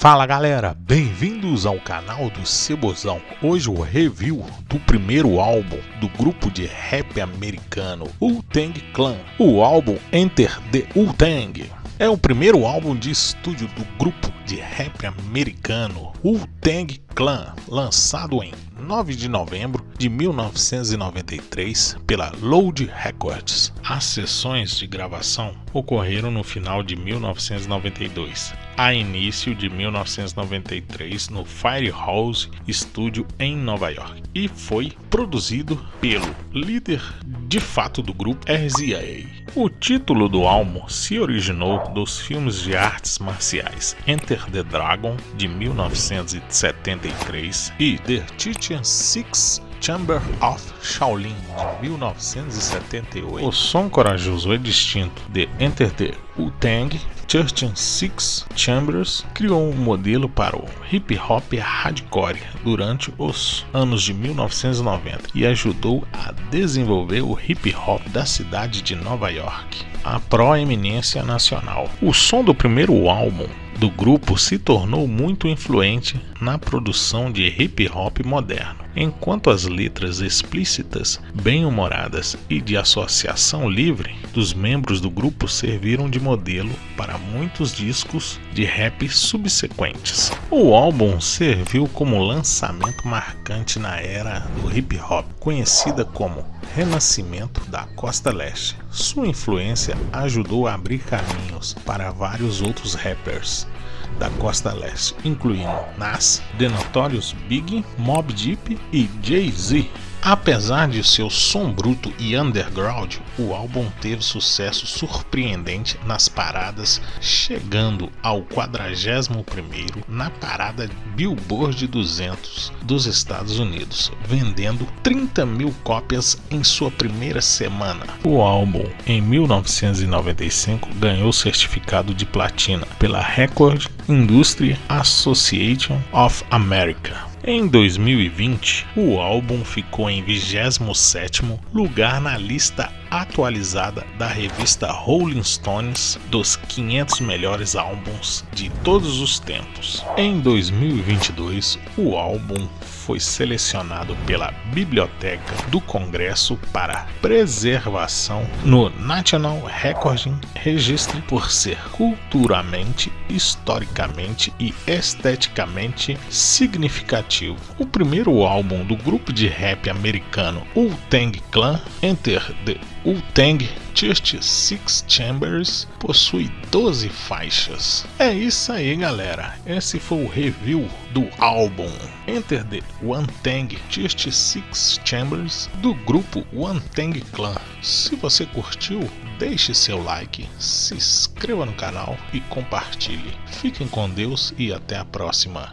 Fala galera, bem-vindos ao canal do Cebozão. Hoje o review do primeiro álbum do grupo de rap americano Wu-Tang Clan, o álbum Enter the Wu-Tang. É o primeiro álbum de estúdio do grupo de rap americano Wu-Tang Clan, lançado em 9 de novembro de 1993 pela Load Records. As sessões de gravação ocorreram no final de 1992, a início de 1993 no Firehouse Studio em Nova York e foi produzido pelo líder de fato do grupo RZA. O título do álbum se originou dos filmes de artes marciais Enter the Dragon de 1973 e The Chichen Six Chamber of Shaolin de 1978. O som corajoso e distinto de Enter the Wu-Tang Church Six Chambers criou um modelo para o hip hop hardcore durante os anos de 1990 e ajudou a desenvolver o hip hop da cidade de Nova York, a proeminência nacional. O som do primeiro álbum do grupo se tornou muito influente na produção de hip hop moderno, enquanto as letras explícitas, bem-humoradas e de associação livre dos membros do grupo serviram de modelo para muitos discos de rap subsequentes. O álbum serviu como lançamento marcante na era do hip hop, conhecida como Renascimento da Costa Leste. Sua influência ajudou a abrir caminhos para vários outros rappers da costa leste, incluindo Nas, The Notorious Big, Mob Deep e Jay-Z. Apesar de seu som bruto e underground, o álbum teve sucesso surpreendente nas paradas, chegando ao 41º na parada Billboard 200 dos Estados Unidos, vendendo 30 mil cópias em sua primeira semana. O álbum, em 1995, ganhou certificado de platina pela Record Industry Association of America. Em 2020, o álbum ficou em 27º lugar na lista atualizada da revista Rolling Stones dos 500 melhores álbuns de todos os tempos. Em 2022, o álbum foi selecionado pela Biblioteca do Congresso para preservação no National Recording Registry por ser culturalmente, historicamente e esteticamente significativo. O primeiro álbum do grupo de rap americano Wu-Tang Clan, Enter the Wu-Tang Church Six Chambers possui 12 faixas. É isso aí, galera. Esse foi o review do álbum Enter the One Tang Church Six Chambers do grupo One Tang Clan. Se você curtiu, deixe seu like, se inscreva no canal e compartilhe. Fiquem com Deus e até a próxima.